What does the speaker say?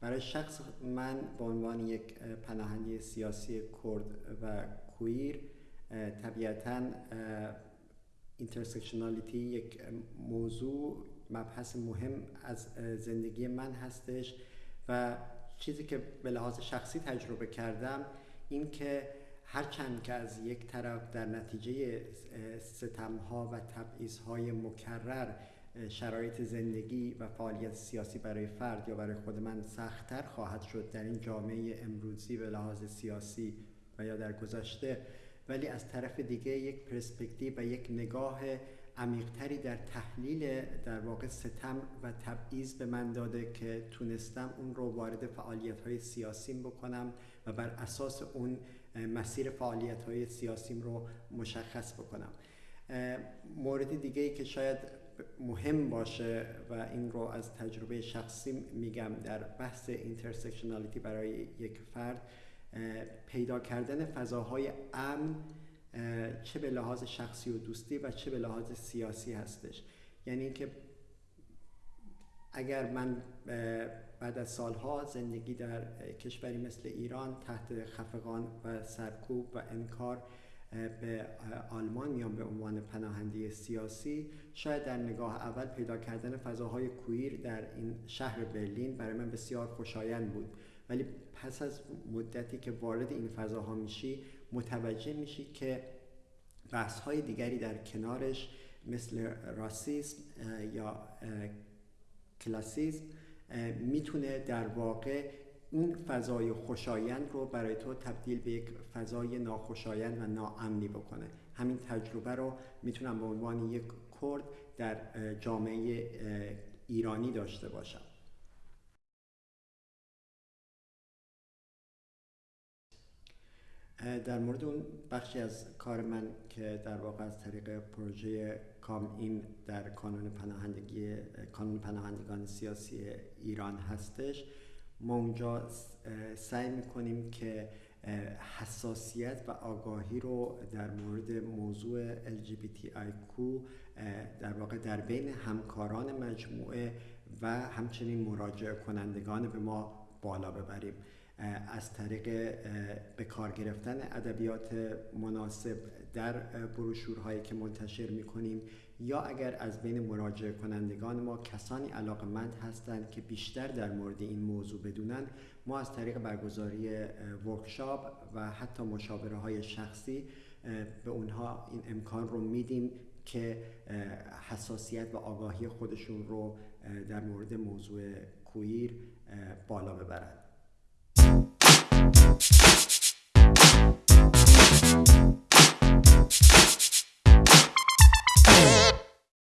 برای شخص من به عنوان یک پناهنده سیاسی کرد و queer طبیعتا intersectionality یک موضوع مبحث مهم از زندگی من هستش و چیزی که به لحاظ شخصی تجربه کردم این که هرچند که از یک طرف در نتیجه ستمها و تبعیضهای مکرر شرایط زندگی و فعالیت سیاسی برای فرد یا برای خود من سختتر خواهد شد در این جامعه امروزی به لحاظ سیاسی و یا در گذشته. ولی از طرف دیگه یک پرسپکتیو و یک نگاه عمیقتری در تحلیل در واقع ستم و تبعیض به من داده که تونستم اون رو وارد فعالیت های سیاسیم بکنم و بر اساس اون مسیر فعالیت های سیاسیم رو مشخص بکنم. مورد دیگه ای که شاید مهم باشه و این رو از تجربه شخصی میگم در بحث intersectionality برای یک فرد پیدا کردن فضاهای امن چه به لحاظ شخصی و دوستی و چه به لحاظ سیاسی هستش. یعنی اینکه اگر من بعد از سالها زندگی در کشوری مثل ایران تحت خفقان و سرکوب و انکار به آلمان میام به عنوان پناهنده سیاسی شاید در نگاه اول پیدا کردن فضاهای کویر در این شهر برلین برای من بسیار خوشایند بود. ولی پس از مدتی که وارد این فضاها میشی متوجه میشی که بحث های دیگری در کنارش مثل راسیسم یا کلاسیسم می‌تونه در واقع اون فضای خوشایند رو برای تو تبدیل به یک فضای ناخوشایند و ناامنی بکنه. همین تجربه رو می‌تونم به عنوان یک کرد در جامعه ایرانی داشته باشم. در مورد اون بخشی از کار من که در واقع از طریق پروژه کام این در کانون پناهندگی کانون پناهندگان سیاسی ایران هستش ما اونجا سعی می‌کنیم که حساسیت و آگاهی رو در مورد موضوع LGBTIQ در واقع در بین همکاران مجموعه و همچنین مراجع کنندگان به ما بالا ببریم. از طریق به کار گرفتن ادبیات مناسب در بروشورهایی که منتشر می‌کنیم یا اگر از بین مراجعه کنندگان ما کسانی علاقمند هستند که بیشتر در مورد این موضوع بدونن ما از طریق برگزاری ورکشاپ و حتی مشاوره های شخصی به اونها این امکان رو میدیم که حساسیت و آگاهی خودشون رو در مورد موضوع کویر بالا ببرند.